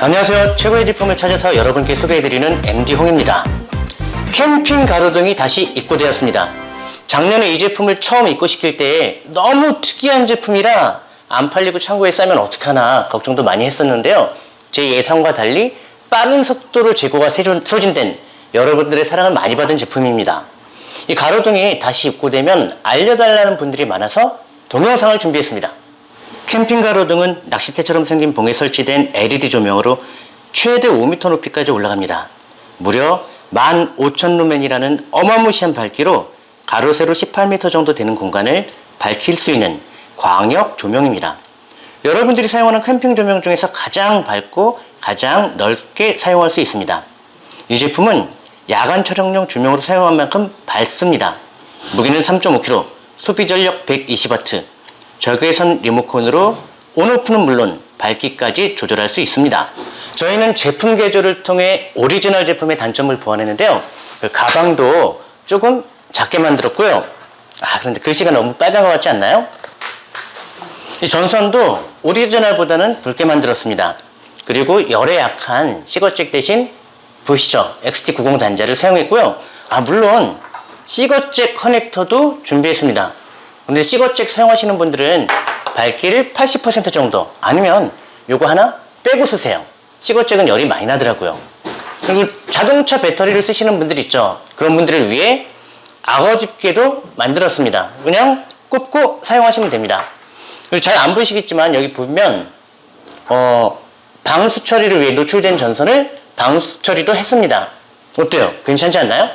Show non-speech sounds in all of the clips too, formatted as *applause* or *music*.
안녕하세요. 최고의 제품을 찾아서 여러분께 소개해드리는 MD 홍입니다. 캠핑 가로 등이 다시 입고되었습니다. 작년에 이 제품을 처음 입고시킬 때 너무 특이한 제품이라 안 팔리고 창고에 싸면 어떡하나 걱정도 많이 했었는데요. 제 예상과 달리 빠른 속도로 재고가 소진된 여러분들의 사랑을 많이 받은 제품입니다. 이 가로등이 다시 입고되면 알려달라는 분들이 많아서 동영상을 준비했습니다. 캠핑 가로 등은 낚싯대처럼 생긴 봉에 설치된 LED 조명으로 최대 5m 높이까지 올라갑니다. 무려 15,000루멘이라는 어마무시한 밝기로 가로 세로 18m 정도 되는 공간을 밝힐 수 있는 광역 조명입니다. 여러분들이 사용하는 캠핑 조명 중에서 가장 밝고 가장 넓게 사용할 수 있습니다. 이 제품은 야간 촬영용 조명으로 사용한 만큼 밝습니다. 무게는 3.5kg, 소비 전력 120W, 적외선 리모컨으로 on off는 물론 밝기까지 조절할 수 있습니다. 저희는 제품 개조를 통해 오리지널 제품의 단점을 보완했는데요. 그 가방도 조금 작게 만들었고요. 아, 그런데 글씨가 너무 빨간 것 같지 않나요? 이 전선도 오리지널보다는 굵게 만들었습니다. 그리고 열에 약한 시거잭 대신 보시죠. XT90 단자를 사용했고요. 아, 물론 시거잭 커넥터도 준비했습니다. 근데 시거잭 사용하시는 분들은 밝기를 80% 정도 아니면 요거 하나 빼고 쓰세요. 시거잭은 열이 많이 나더라고요. 그리고 자동차 배터리를 쓰시는 분들 있죠. 그런 분들을 위해 악어 집게도 만들었습니다. 그냥 꼽고 사용하시면 됩니다. 잘 안 보이시겠지만 여기 보면 어, 방수 처리를 위해 노출된 전선을 방수 처리도 했습니다. 어때요? 괜찮지 않나요?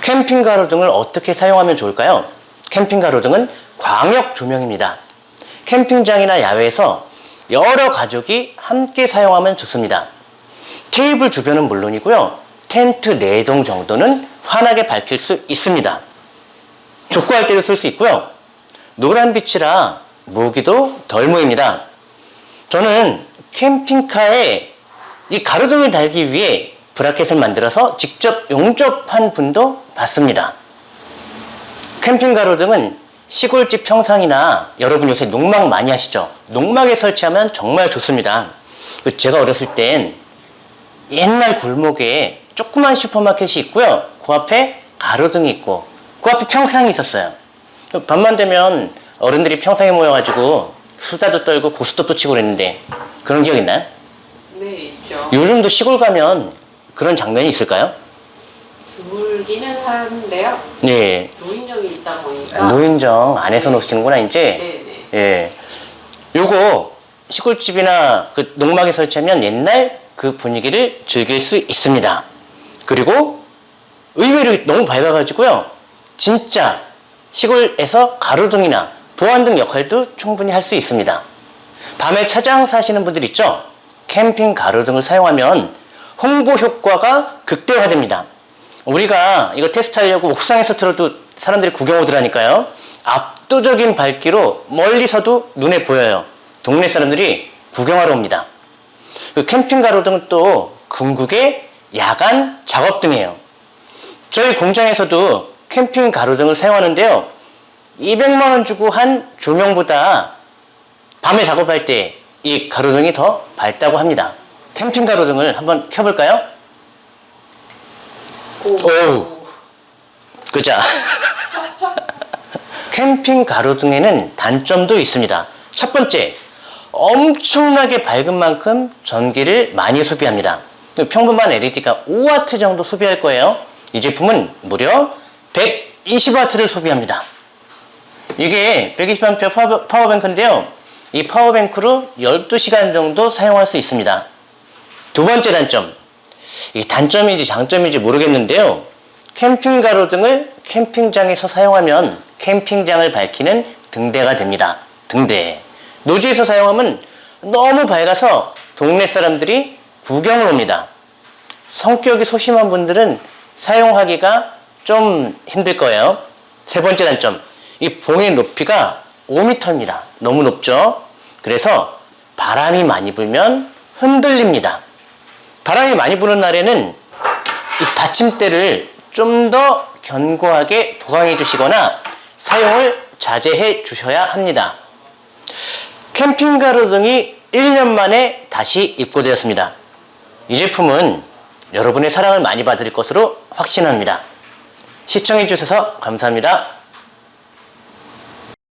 캠핑 가로 등을 어떻게 사용하면 좋을까요? 캠핑 가로등은 광역 조명입니다. 캠핑장이나 야외에서 여러 가족이 함께 사용하면 좋습니다. 테이블 주변은 물론이고요. 텐트 내동 정도는 환하게 밝힐 수 있습니다. 족구할 때도 쓸 수 있고요. 노란 빛이라 모기도 덜 모입니다. 저는 캠핑카에 이 가로등을 달기 위해 브라켓을 만들어서 직접 용접한 분도 봤습니다. 캠핑 가로등은 시골집 평상이나 여러분 요새 농막 많이 하시죠? 농막에 설치하면 정말 좋습니다. 그 제가 어렸을 땐 옛날 골목에 조그만 슈퍼마켓이 있고요. 그 앞에 가로등이 있고 그 앞에 평상이 있었어요. 밤만 되면 어른들이 평상에 모여가지고 수다도 떨고 고스톱도 치고 그랬는데 그런 기억 있나요? 네, 있죠. 요즘도 시골 가면 그런 장면이 있을까요? 드물기는 한데요. 네. 노인정이 있다 보니까. 노인정 안에서 노시는구나 이제. 네네. 예. 요거 시골집이나 그 농막에 설치하면 옛날 그 분위기를 즐길 수 있습니다. 그리고 의외로 너무 밝아가지고요. 진짜 시골에서 가로등이나 보안등 역할도 충분히 할 수 있습니다. 밤에 차장 사시는 분들 있죠? 캠핑 가로등을 사용하면 홍보 효과가 극대화됩니다. 우리가 이거 테스트하려고 옥상에서 틀어도 사람들이 구경 오더라니까요. 압도적인 밝기로 멀리서도 눈에 보여요. 동네 사람들이 구경하러 옵니다. 그 캠핑 가로등은 또 궁극의 야간 작업등이에요. 저희 공장에서도 캠핑 가로등을 사용하는데요. 200만 원 주고 한 조명보다 밤에 작업할 때 이 가로등이 더 밝다고 합니다. 캠핑 가로등을 한번 켜볼까요? 오. 오우. 그자. *laughs* 캠핑 가로등에는 단점도 있습니다. 첫 번째, 엄청나게 밝은 만큼 전기를 많이 소비합니다. 평범한 LED가 5W 정도 소비할 거예요. 이 제품은 무려 120W를 소비합니다. 이게 120A 파워- 파워뱅크인데요. 이 파워뱅크로 12시간 정도 사용할 수 있습니다. 두 번째 단점. 이 단점인지 장점인지 모르겠는데요. 캠핑 가로등을 캠핑장에서 사용하면 캠핑장을 밝히는 등대가 됩니다. 등대. 노지에서 사용하면 너무 밝아서 동네 사람들이 구경을 옵니다. 성격이 소심한 분들은 사용하기가 좀 힘들 거예요. 세 번째 단점. 이 봉의 높이가 5m입니다. 너무 높죠? 그래서 바람이 많이 불면 흔들립니다. 바람이 많이 부는 날에는 이 받침대를 좀 더 견고하게 보강해 주시거나 사용을 자제해 주셔야 합니다. 캠핑 가로 등이 1년 만에 다시 입고되었습니다. 이 제품은 여러분의 사랑을 많이 받을 것으로 확신합니다. 시청해주셔서 감사합니다.